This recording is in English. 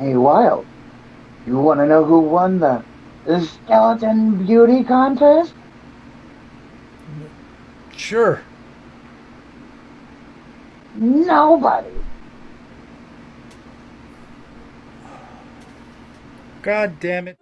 Hey, Wild, you want to know who won the, the Skeleton Beauty Contest? Sure. Nobody. God damn it.